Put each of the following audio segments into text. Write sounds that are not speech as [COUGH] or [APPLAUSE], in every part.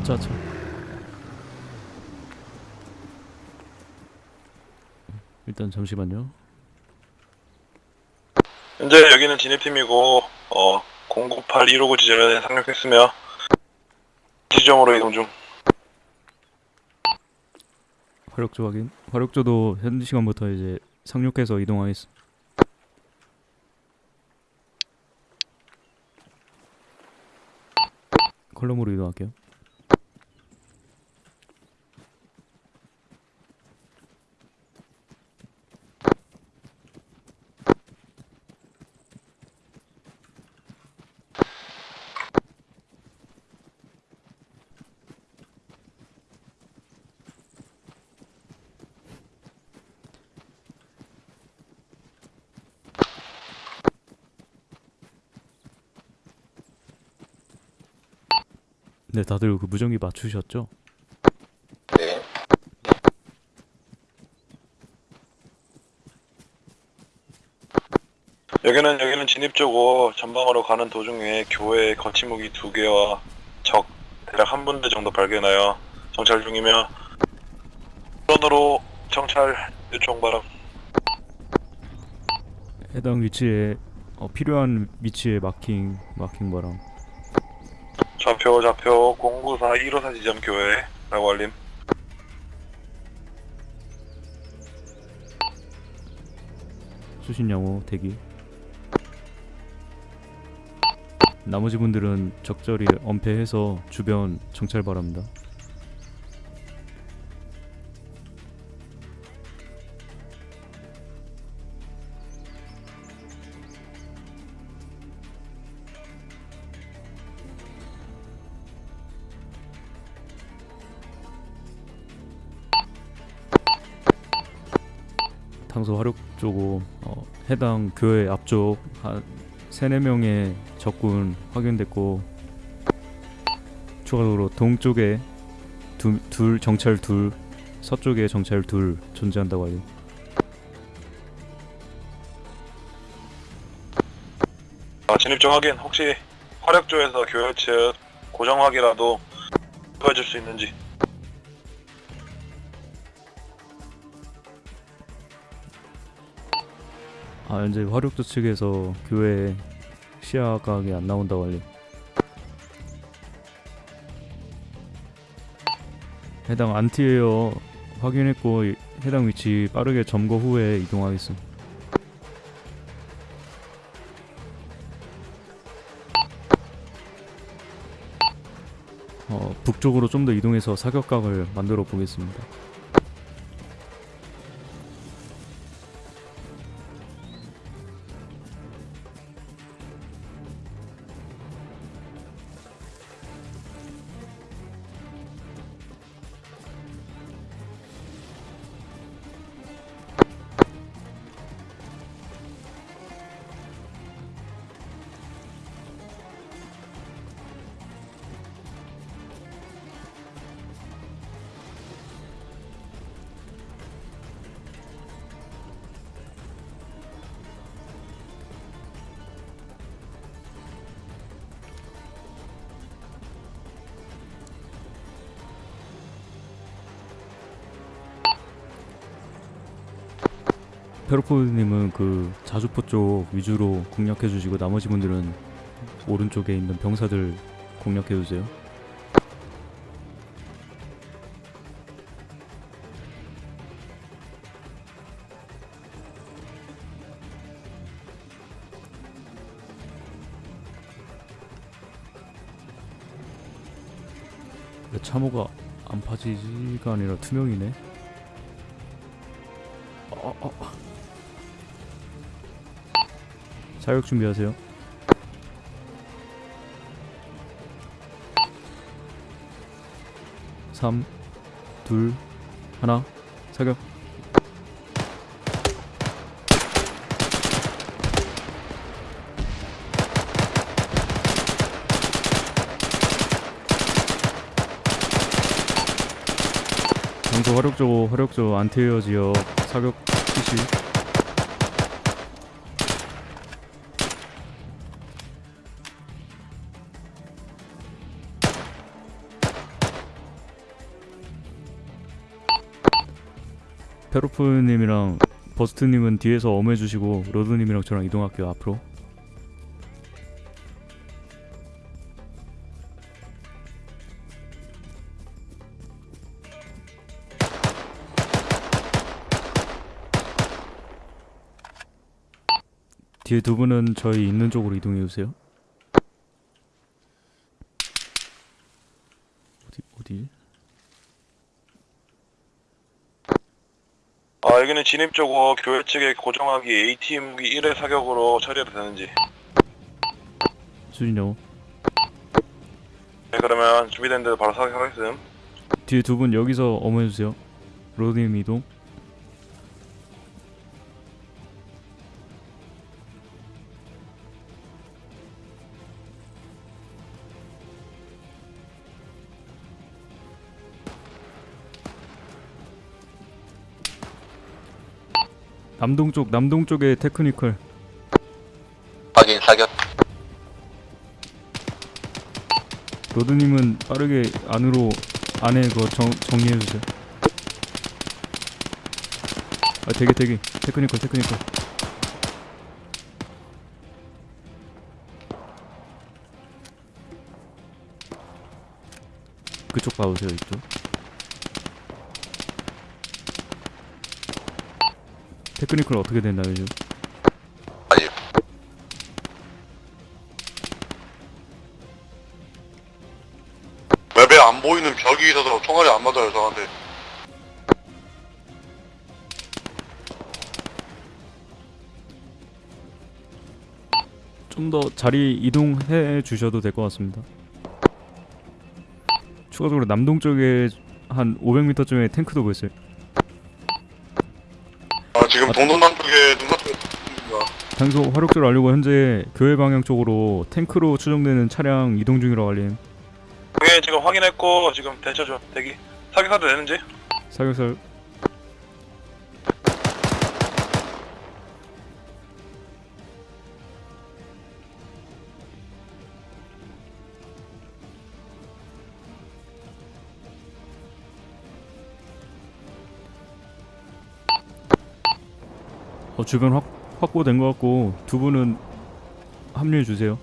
하차 하차 일단 잠시만요. 현재 여기는 진입팀이고 어 098 159 지점에 상륙했으며 지점으로 이동 중. 화력조 확인. 화력조도 현 시간부터 이제 상륙해서 이동하겠습니다. 컬럼으로 이동할게요 네 다들 그 무전기 맞추셨죠? 네. 여기는 여기는 진입조고 전방으로 가는 도중에 교회 거치무기 두 개와 적 대략 한 분대 정도 발견하여 정찰 중이며 우선으로 정찰 요청 바람. 해당 위치에 어, 필요한 위치에 마킹 마킹 바람 좌표 좌표 094 154 지점 교회 라고 알림. 수신 양호 대기. 나머지 분들은 적절히 엄폐해서 주변 정찰 바랍니다 화력 쪽으로 어, 해당 교회 앞쪽 한 세네 명의 적군 확인됐고 추가적으로 동쪽에 두, 둘 정찰 둘 서쪽에 정찰 둘 존재한다고 알려 아, 진입조 확인. 혹시 화력조에서 교회 측 고정확이라도 보여줄 수 있는지. 아 현재 화력도 측에서 교회 시야각이 안 나온다고 알려 해당 안티에어 확인했고 이- 해당 위치 빠르게 점거 후에 이동하겠습니다 어, 북쪽으로 좀 더 이동해서 사격각을 만들어 보겠습니다 페로포님은 그 자주포 쪽 위주로 공략해 주시고 나머지 분들은 오른쪽에 있는 병사들 공략해 주세요. 왜 참호가 안 파지지가 아니라 투명이네. 사격 준비하세요. 삼, 둘, 하나, 사격. 장소 화력조 화력조 안테리어 지역 사격 실시. 페로프님이랑 버스트님은 뒤에서 엄해주시고 로드님이랑 저랑 이동할게요 앞으로. 뒤에 두 분은 저희 있는 쪽으로 이동해 주세요. 어디 어디? 아 여기는 진입 쪽으로 교회 측의 고정하기 ATM 무기 1회 사격으로 처리해도 되는지 수진요. 네 그러면 준비된 대로 바로 사격하겠음 뒤에 두 분 여기서 어머해 주세요. 로드님 이동. 남동 쪽 남동 쪽에 technical 확인 사격 로드님은 빠르게 안으로 안에 그거 정, 정리해 주세요. 아 대기 대기 technical technical. 그쪽 봐보세요 이쪽. 테크니컬 어떻게 됐나요 지금? 아니 맵에 안 보이는 벽이 있어서 총알이 안 맞아요 저한테 좀 더 자리 이동해 주셔도 될 것 같습니다. 추가적으로 남동 쪽에 한 500m쯤에 탱크도 보였어요. 아 지금 동동남 쪽에 눈 맞추고 있습니다. 장소 화력조를 알리고 현재 교회 방향 쪽으로 탱크로 추정되는 차량 이동 중이라고 알림. 그게 지금 확인했고 지금 대처 좀 대기. 사격해도 되는지? 사격설 어, 주변 확, 확보된 것 같고 두 분은 합류해 주세요.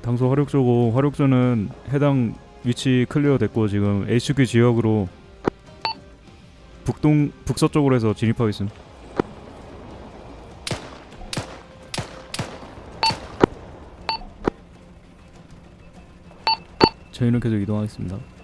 당소 화력조고 화력조는 해당 위치 클리어 됐고 지금 HQ 지역으로 북동 북서쪽으로 해서 진입하고 있음. 저희는 계속 이동하겠습니다.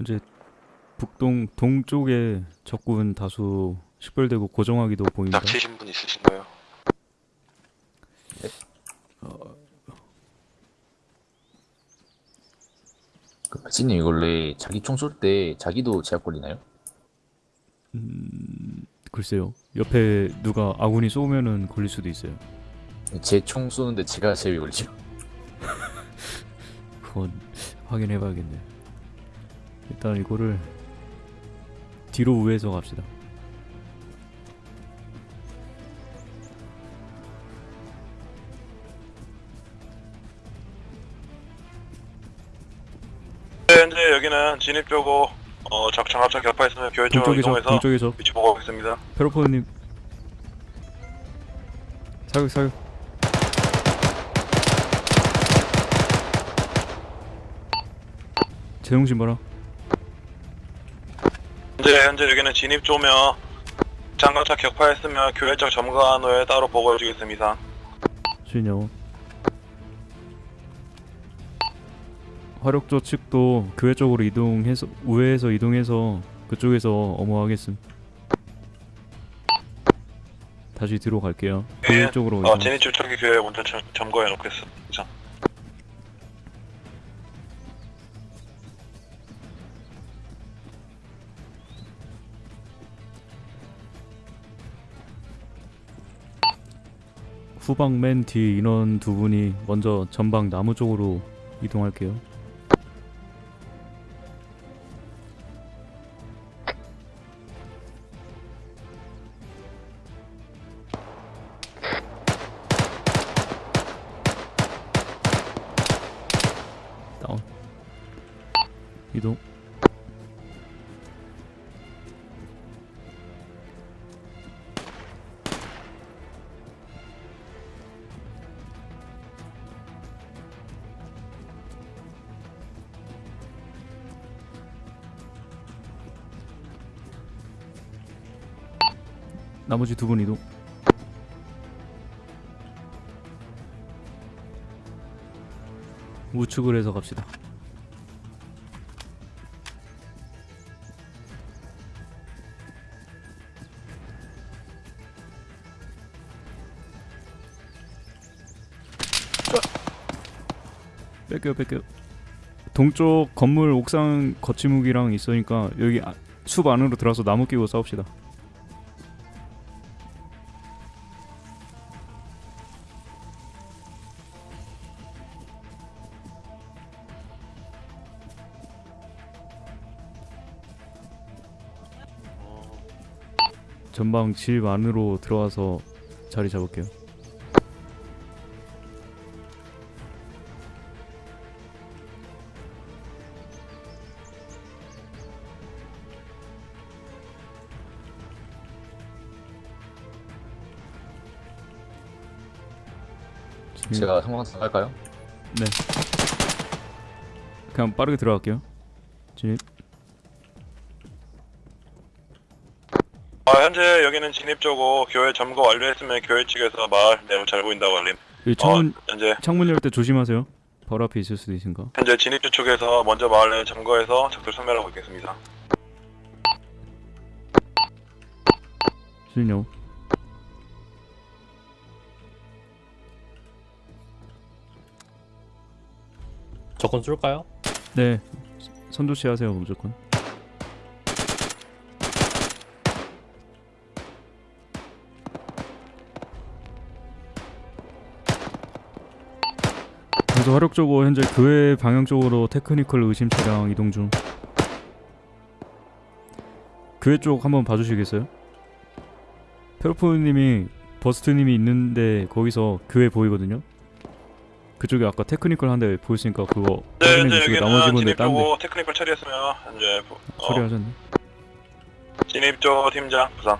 현재 북동 동쪽에 적군 다수 식별되고 고정하기도 보입니다. 납치신 분 있으신가요? 그 박진님 이걸로 자기 총 쏠 때 자기도 제약 걸리나요? 글쎄요. 옆에 누가 아군이 쏘면은 걸릴 수도 있어요. 제 총 쏘는데 제가 제비 걸리죠 [LAUGHS] 그건 확인해봐야겠네. 일단 이거를 뒤로 우회해서 갑시다. 네, 현재 여기는 진입 쪽으로 어, 적 장합차 격파했으면 교회 쪽으로 동쪽에서 이동해서 동쪽에서. 위치 보고 오겠습니다. 페로포님. 사격 사격. 제동신 봐라 현재 현재 여기는 진입 조며 장갑차 격파했으며 교회 쪽 점거한 후에 따로 보고해 주겠습니다. 수인여 화력조 측도 교회 쪽으로 이동해서 우회해서 이동해서 그쪽에서 어머하겠음 다시 뒤로 갈게요 교회 예. 쪽으로 어, 진입 쪽쪽이 교회 먼저 점- 점거해 놓겠습니다. 후방 맨 뒤 인원 두 분이 먼저 전방 나무 쪽으로 이동할게요 나머지 두 분 이동 우측을 해서 갑시다. 뺄게요 뺄게요. 동쪽 건물 옥상 거치무기랑 있으니까 여기 아- 숲 안으로 들어가서 나무 끼고 싸웁시다 전방 집 안으로 들어와서 자리 잡을게요. 제가 상황상 할까요? 그냥 빠르게 들어갈게요. 진입 쪽고 교회 점거 완료했으면 교회 측에서 마을 내부 잘 보인다고 알림. 창문 어, 현재 창문 열 때 조심하세요. 바로 앞에 있을 수도 있으니까. 현재 진입 쪽에서 먼저 마을 내 점거해서 적들 소멸하고 있겠습니다. 실력. 저건 쏠까요? 네. 선조치 하세요 무조건. 그래서 화력 쪽으로 현재 교회 방향 쪽으로 테크니컬 의심 차량 이동 중. 교회 쪽 한번 봐주시겠어요? 페로포님이 버스트님이 있는데 거기서 교회 보이거든요. 그쪽에 아까 테크니컬 한 대 보였으니까 그거 네, 확인해 현재 주시고 여기는 나머지 분들 진입 딴데 쪽고 테크니컬 처리했으며 현재 부- 어, 처리하셨네. 진입 쪽 팀장 부상.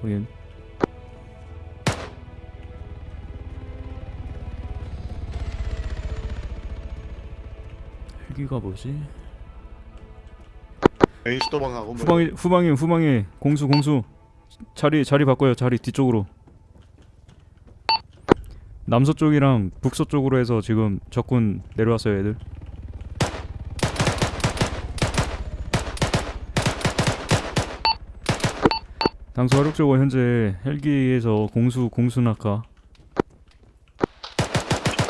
확인. 헬기가 뭐지? 에이스 도망하고 뭐 후방에 후방에 후방에 공수 공수. 자리 자리 바꿔요. 자리 뒤쪽으로. 남서쪽이랑 북서쪽으로 해서 지금 적군 내려왔어요 애들. 당수 화력적으로 현재 헬기에서 공수 공수 낙하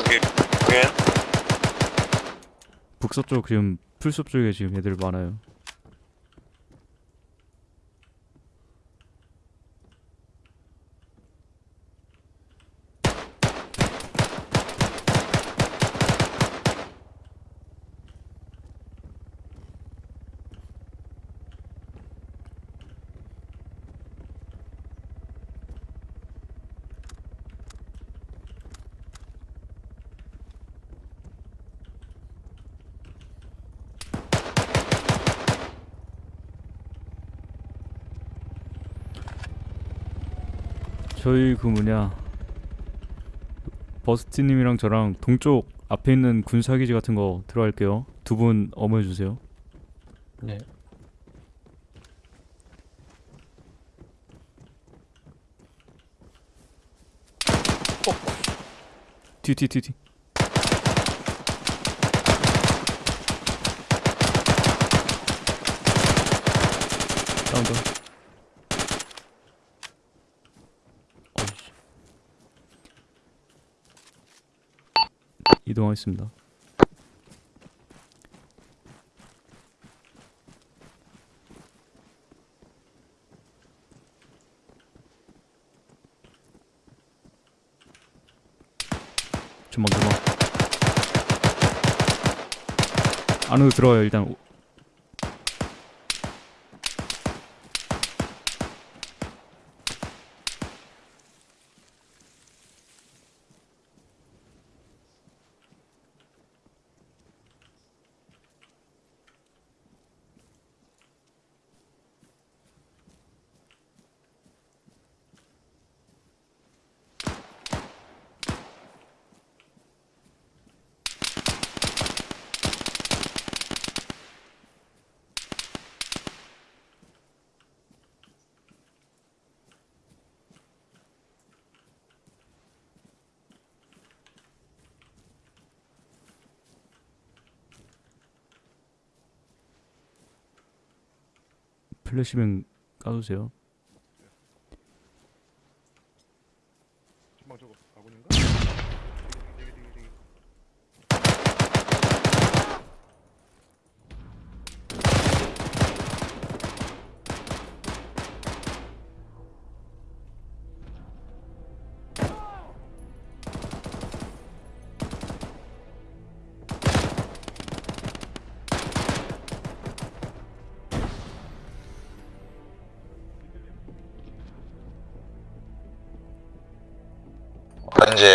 여기 확인. 북서쪽 지금 풀숲 쪽에 지금 애들 많아요 저희 그 뭐냐 버스티님이랑 저랑 동쪽 앞에 있는 군사기지 같은 거 들어갈게요 두 분 어머해 주세요. 네. 뒤뒤뒤 뒤. 다운 다운. 어이씨. 이동하겠습니다. 조만 조만. 안으로 들어와요 일단. 오- 플래시뱅 까주세요.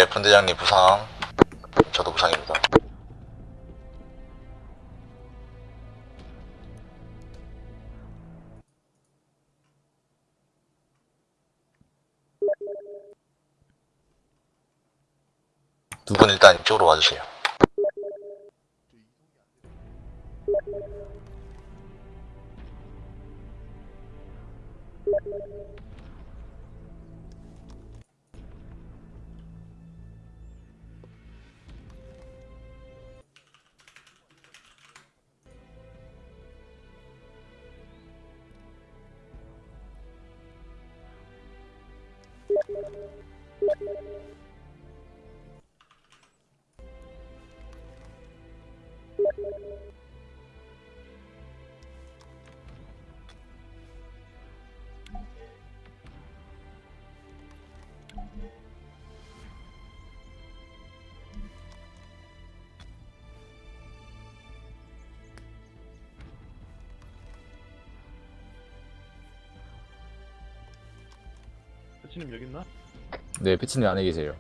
현재 분대장님 부상, 저도 부상입니다. 두 분 일단 이쪽으로 와주세요. 패치님 여기 있나? 네, 패치님 안에 계세요.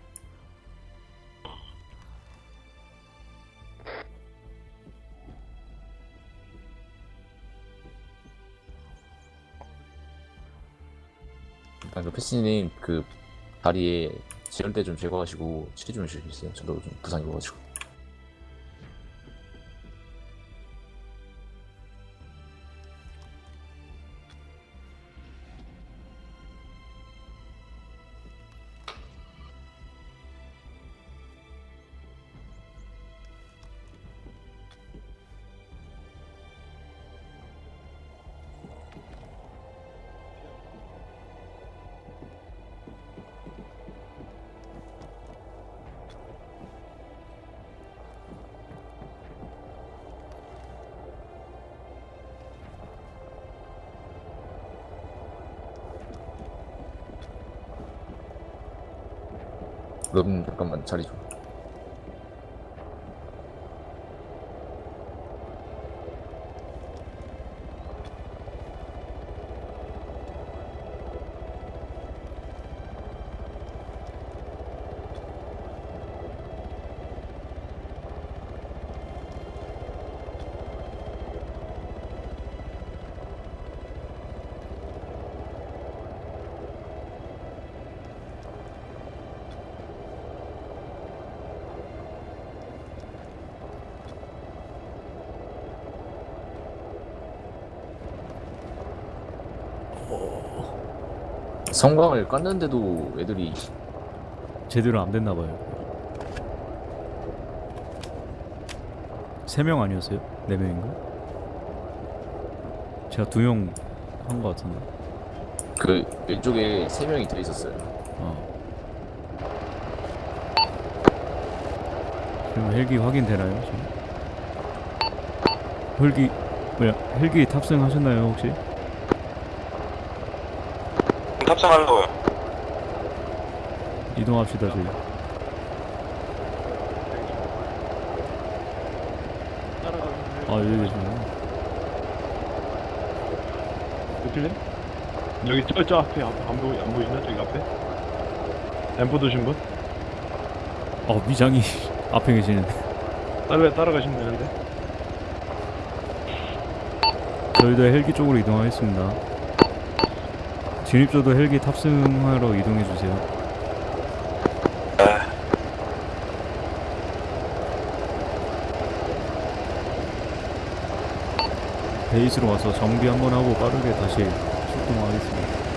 일단 그 패치님 그 다리에 지혈대 좀 제거하시고 치료 좀 해주실 수 있어요? 저도 좀 부상 입어가지고. 그럼 잠깐만 자리 좀. 성광을 깠는데도 애들이 제대로 안 됐나 봐요. 세 명 아니었어요? 네 명인가? 제가 두 명 한 것 같은데. 그 왼쪽에 세 명이 더 있었어요. 어. 그럼 헬기 확인되나요 지금? 헬기 뭐야 헬기 탑승하셨나요 혹시? 탑승하려고요. 이동합시다 저희. 아 여기 계시네요. 어딜래? 여기 저, 저 앞에 앞, 안, 보이, 안 보이나? 저기 앞에? 엠포 드신 분? 어 미장이 앞에 계시는데. 따라, 따라가시면 되는데 저희도 헬기 쪽으로 이동하겠습니다. 진입조도 헬기 탑승하러 이동해 주세요. 네. 베이스로 와서 정비 한번 하고 빠르게 다시 출동하겠습니다.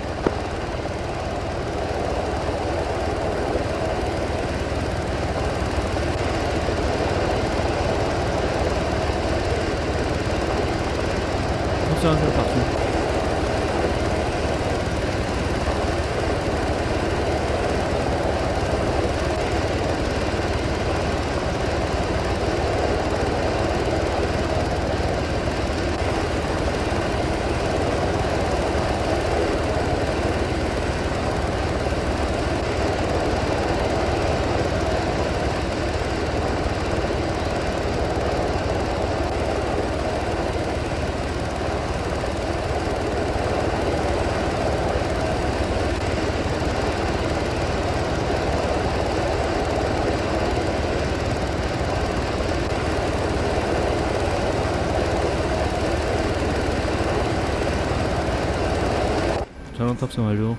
탑승 완료.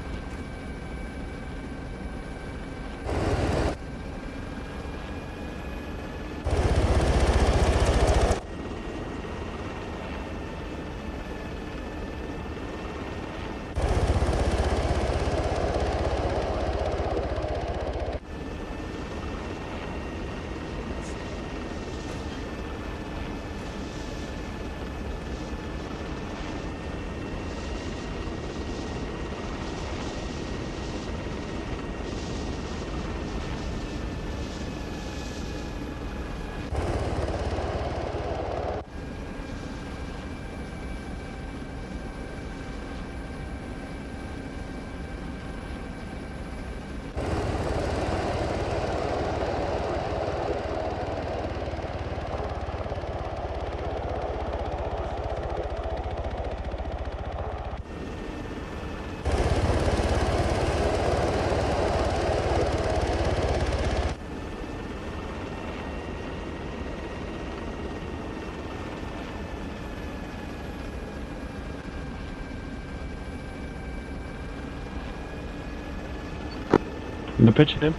근데 패치님?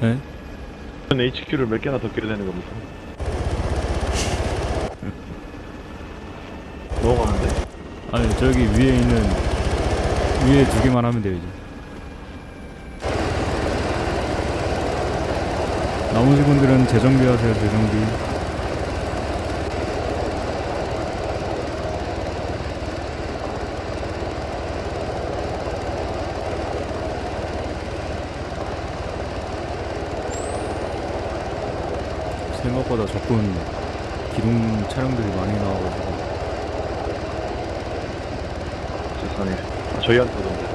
네? HQ를 몇 개나 더 껴야 되는 겁니까? [LAUGHS] 많은데? 아니 저기 위에 있는 위에 두 개만 하면 돼요 이제. 나머지 분들은 재정비하세요 재정비. 생각보다 적군 기동 차량들이 많이 나와가지고 세상에 아, 저희한테 오던데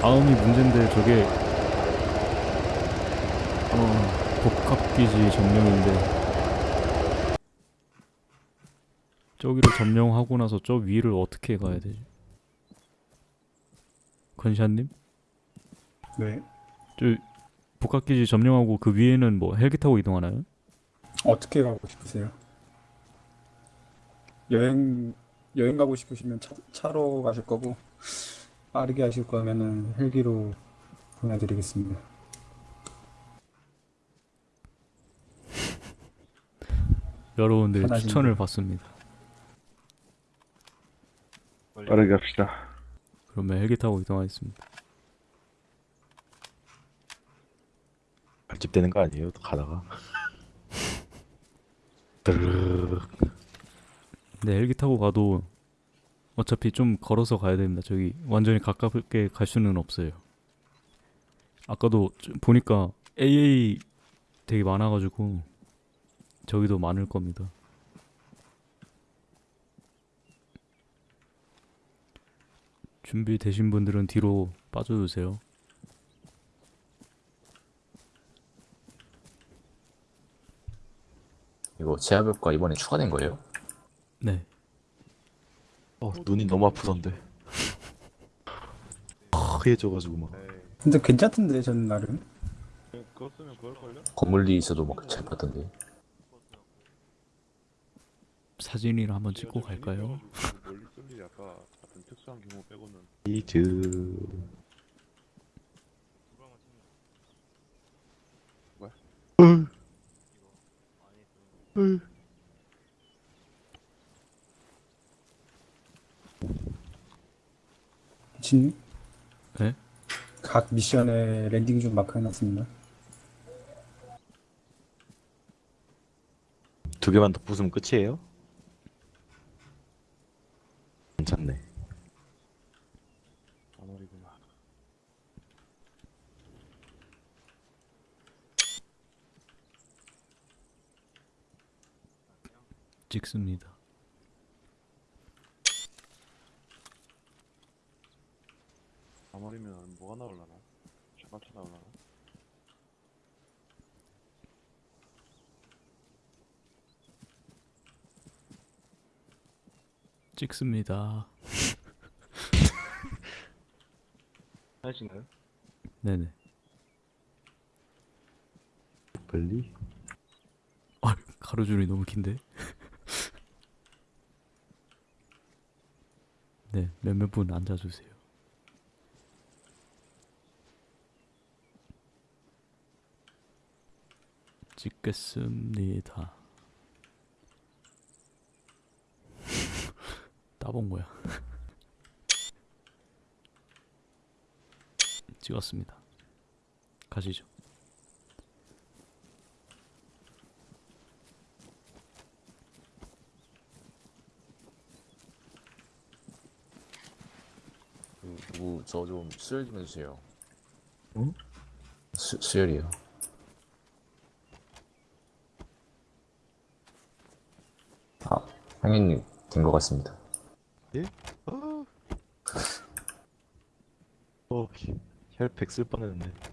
다음이 문제인데 저게 어 복합기지 점령인데 저기를 점령하고 나서 저 위를 어떻게 가야 되지? 건샤님? 네. 저 복합기지 점령하고 그 위에는 뭐 헬기 타고 이동하나요? 어떻게 가고 싶으세요? 여행 여행 가고 싶으시면 차, 차로 가실 거고 빠르게 하실 거면은 헬기로 보내드리겠습니다. [LAUGHS] 여러분들의 편하십니다. 추천을 받습니다. 빠르게 갑시다. 그러면 헬기 타고 이동하겠습니다. 발집되는 거 아니에요? 또 가다가. [LAUGHS] 드르륵. 근데 헬기 타고 가도 어차피 좀 걸어서 가야 됩니다. 저기 완전히 가깝게 갈 수는 없어요. 아까도 좀 보니까 AA 되게 많아가지고 저기도 많을 겁니다. 준비되신 분들은 뒤로 빠져주세요. 이거 제압효과 이번에 추가된 거예요? 네. 어, 눈이 너무 아프던데. 하얘져가지고 막. 근데 괜찮던데 저는 나름. 건물 뒤에 있어도 막잘 봤던데. 사진이나 한번 찍고 갈까요? 멀리 쏠 일이 아까 같은 특수한 경우 빼고는 이즈. 뭐야? 진님? 네? 각 미션에 landing zone 마크 해놨습니다. 두 개만 더 부수면 끝이에요? 괜찮네. 아말이구나. 찍습니다. 아말이면 뭐가 나올라나? 샤바타 나올라나? 찍습니다. [LAUGHS] 하신가요? 네네. 빨리. 아, 가로줄이 너무 긴데? 네, 몇몇 분 앉아주세요. 찍겠습니다. [LAUGHS] 따본 거야. [LAUGHS] 찍었습니다. 가시죠. 그, 누구 저 좀 수혈 좀 해주세요. 응? 수, 수혈이요. 아, 향연님 된것 같습니다. 아. 어, 혈팩 쓸 뻔했네. 뭐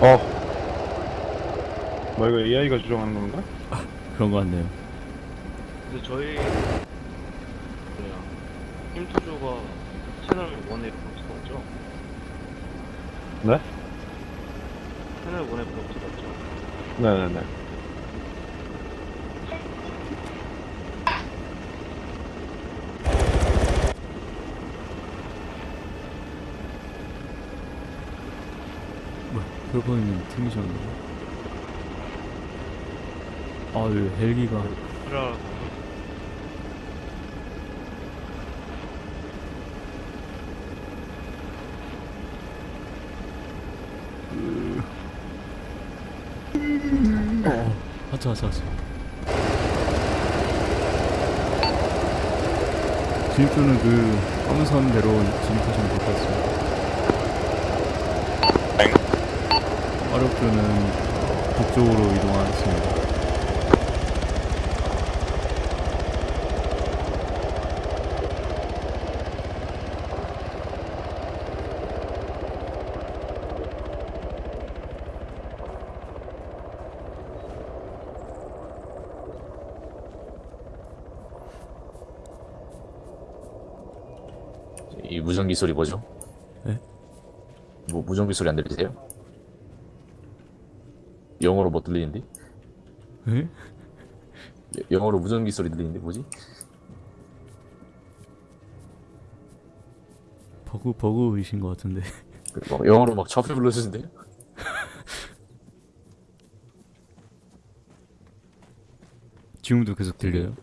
어. 뭐 이거 AI가 조정하는 건가? 아, 그런 거 같네요. 근데 저희 뭐야 힘투조가 채널 원에 부럽죠? 네? 채널 원에 부럽죠? 네네네. 있는 팀이셨는데. 아유, 헬기가. 그래 어, 하차, 하차, 하차. 진입조는 그, 함선대로 진입하시면 될 것 같습니다. 화력조는 북쪽으로 이동하겠습니다. 이 무전기 소리 뭐죠? 네? 뭐 무전기 소리 안 들리세요? 영어로 뭐 들리는데? 에? 여- 영어로 무전기 소리 들리는데 뭐지? 버그, 버그이신 것 같은데. 그막 영어로 막 좌표 불러주는데요? [LAUGHS] 지금도 계속 들려요?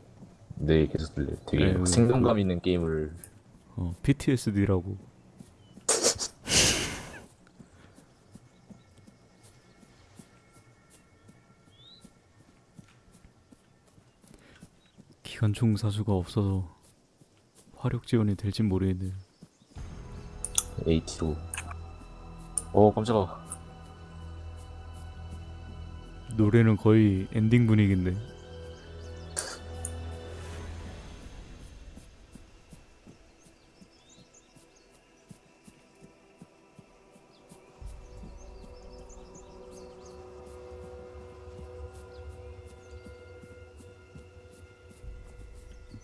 네 계속 들려요. 되게 네, 막 그- 생동감 있는 게임을 어, PTSD라고. 기관총 사수가 없어서 화력 지원이 될진 모르겠네요. AT로 어 깜짝아 노래는 거의 엔딩 분위기인데.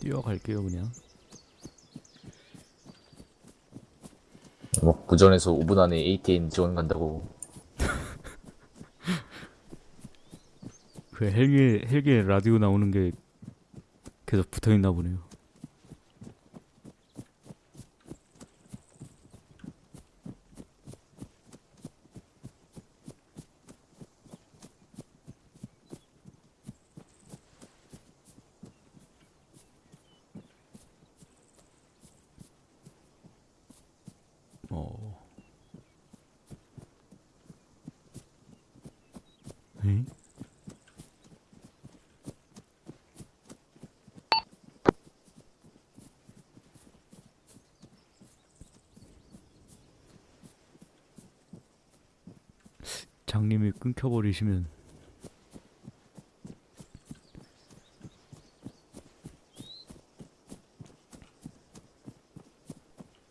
뛰어갈게요 그냥. 뭐 부전에서 5분 안에 ATN 지원 간다고 [LAUGHS] 그 헬기 헬기에 라디오 나오는 게 계속 붙어 있나 보네요. 어. 에? 장님이 끊겨버리시면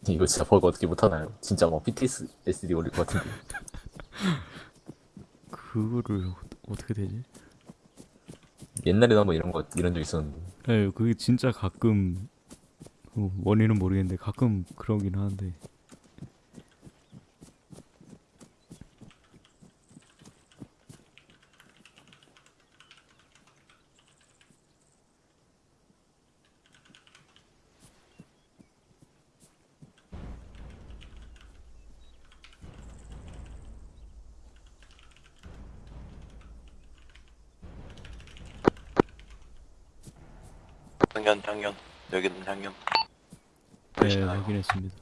이거 진짜 버그 어떻게 못하나요? 진짜 막 PTSD 걸릴 것 같은데 [LAUGHS] 그거를 어- 어떻게 되지? 옛날에도 한번 이런 거 이런 적 있었는데 네, 그게 진짜 가끔 어, 원인은 모르겠는데 가끔 그러긴 하는데 당연 당연 여기는 당연 네 보이시나요? 확인했습니다.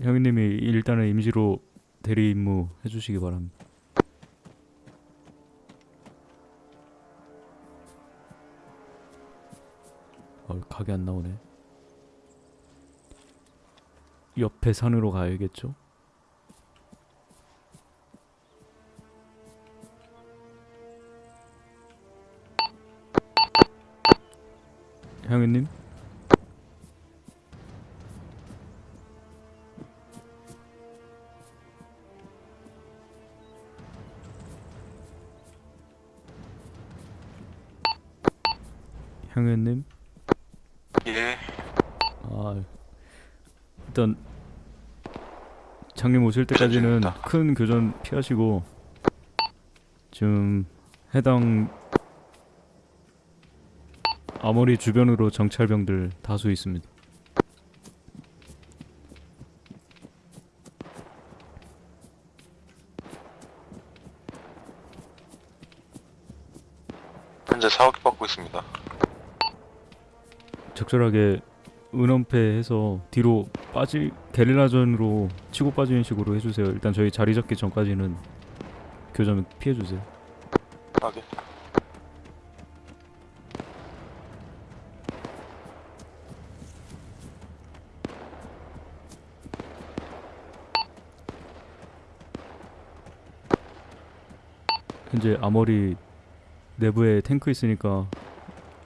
형님이 일단은 임시로 대리 임무 해주시기 바랍니다. 어, 각이 안 나오네. 옆에 산으로 가야겠죠? 님 예. 아 일단 장님 오실 때까지는. 큰 교전 피하시고 지금 해당 아머리 주변으로 정찰병들 다수 있습니다. 현재 사격 받고 있습니다. 적절하게 은원패해서 뒤로 빠지 게릴라전으로 치고 빠지는 식으로 해주세요. 일단 저희 자리 잡기 전까지는 교전 피해주세요. 확인. 현재 아머리 내부에 탱크 있으니까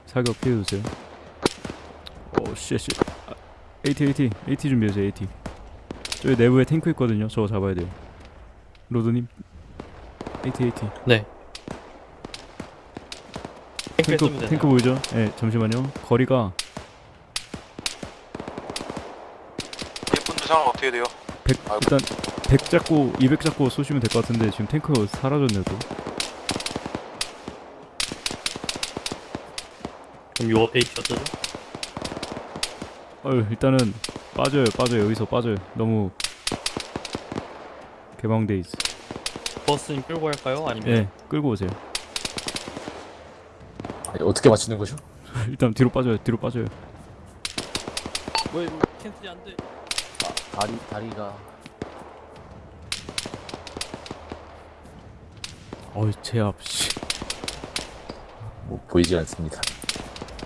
사격 피해주세요. 오 쉣쉣. 아, AT AT AT 준비해주세요 AT. 저기 내부에 탱크 있거든요. 저거 잡아야 돼요. 로드님. AT AT. 네. 탱크 탱크? 보이죠? 네 잠시만요. 거리가 일꾼들 상황 어떻게 돼요? 100 아이고. 일단 100 잡고 200 잡고 쏘시면 될 것 같은데 지금 탱크 사라졌네요 또. 그럼 요 앞에 있었죠? 어휴 일단은 빠져요 빠져요 여기서 빠져요 너무 개방돼 있어 버스님 끌고 갈까요? 아니면 예 끌고 오세요 아니, 어떻게 맞추는 거죠? [LAUGHS] 일단 뒤로 빠져요 뒤로 빠져요 뭐 이거 캔슬이 안 돼. 아, 다리 다리가 어이 제압 씨 뭐 보이지 않습니다.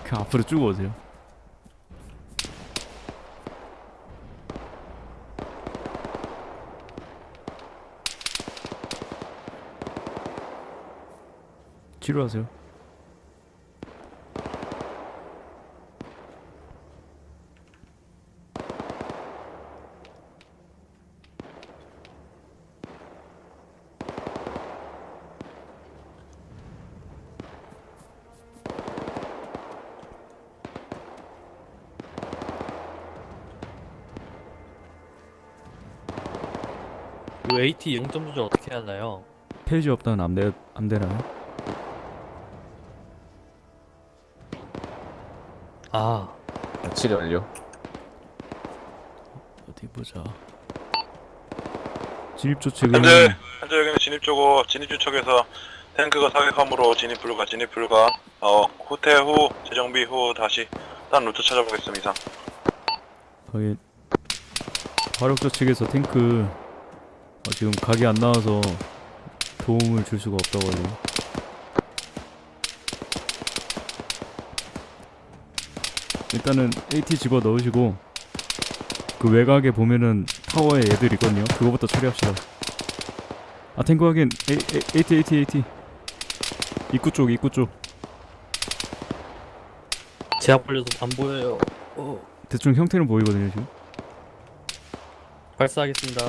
그냥 앞으로 쭉 오세요 치료하세요 요 AT 0점 조절 어떻게 하나요? 페이지 없다는 안 되나요? 아, 치료 완료. 어디 보자 진입 조치는 현재 현재 여기는 진입 쪽으로 진입 주척에서 탱크가 사격함으로 진입 불가 진입 불가. 어 후퇴 후 재정비 후 다시 딴 루트 찾아보겠습니다. 거기 화력조 측에서 탱크 어, 지금 각이 안 나와서 도움을 줄 수가 없다고 하네요. 일단은 AT 집어 넣으시고 그 외곽에 보면은 타워에 애들 있거든요. 그거부터 처리합시다. 아 탱크 확인. A, A, AT AT AT 입구 쪽 입구 쪽 제압 걸려서 안 보여요. 어, 대충 형태는 보이거든요 지금. 발사하겠습니다.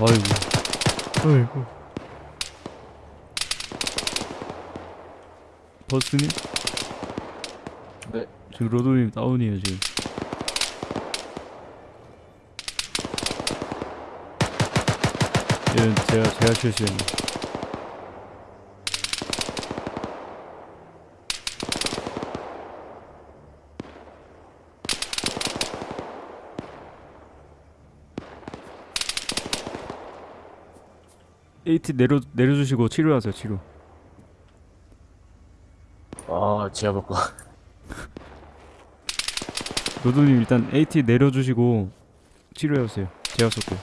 아이고. 아이고. 버스님? 네. 지금 로드님 다운이에요 지금. 얘는 제가 제가 실수했네. AT 내려 내려주시고 치료하세요 치료. 받고. 로드님 [LAUGHS] 일단 AT 내려주시고 치료해주세요. 제가 쏠게요.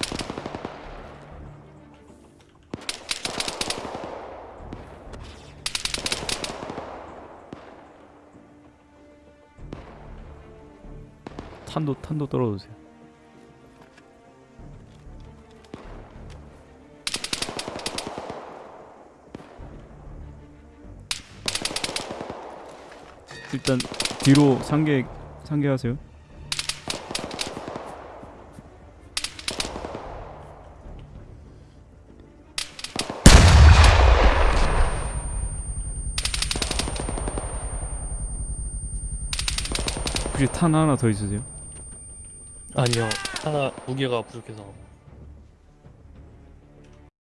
탄도 탄도 떨어주세요. 일단 뒤로 상계 상계하세요. 혹시 탄 하나 더 있으세요? 아니요 하나 무게가 부족해서